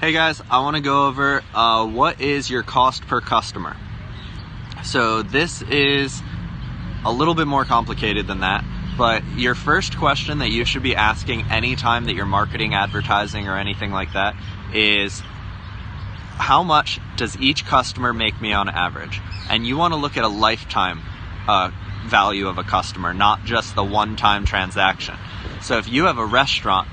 Hey guys, I want to go over uh, what is your cost per customer. So this is a little bit more complicated than that, but your first question that you should be asking anytime that you're marketing, advertising, or anything like that is how much does each customer make me on average? And you want to look at a lifetime uh, value of a customer, not just the one-time transaction. So if you have a restaurant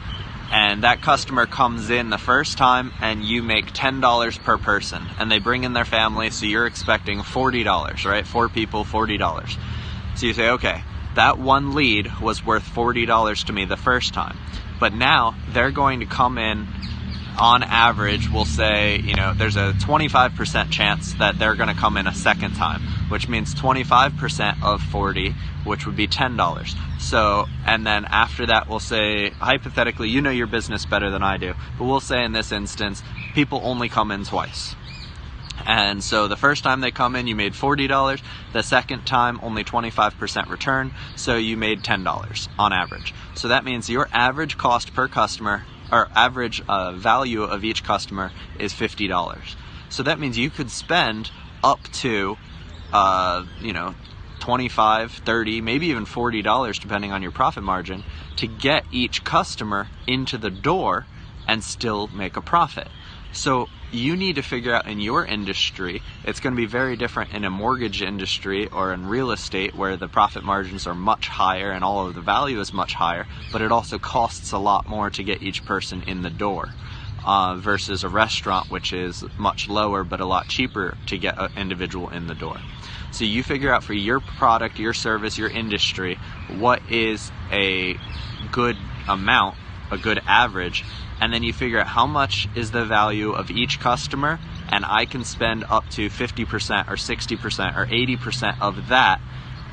and that customer comes in the first time and you make $10 per person and they bring in their family so you're expecting $40 right? Four people $40 so you say okay that one lead was worth $40 to me the first time. But now they're going to come in on average, we'll say, you know, there's a 25% chance that they're going to come in a second time, which means 25% of 40, which would be $10. So, and then after that, we'll say, hypothetically, you know your business better than I do, but we'll say in this instance, people only come in twice. And so the first time they come in, you made $40. The second time, only 25% return. So you made $10 on average. So that means your average cost per customer our average uh, value of each customer is $50. So that means you could spend up to, uh, you know, 25, 30, maybe even $40 depending on your profit margin to get each customer into the door and still make a profit. So you need to figure out in your industry, it's going to be very different in a mortgage industry or in real estate where the profit margins are much higher and all of the value is much higher, but it also costs a lot more to get each person in the door. Uh, versus a restaurant, which is much lower but a lot cheaper to get an individual in the door. So you figure out for your product, your service, your industry, what is a good amount a good average and then you figure out how much is the value of each customer and I can spend up to 50% or 60% or 80% of that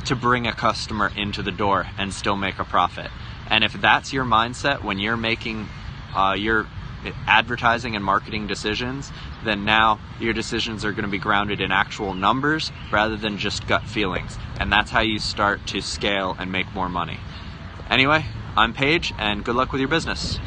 to bring a customer into the door and still make a profit. And if that's your mindset when you're making uh, your advertising and marketing decisions, then now your decisions are going to be grounded in actual numbers rather than just gut feelings. And that's how you start to scale and make more money. Anyway, I'm Paige, and good luck with your business.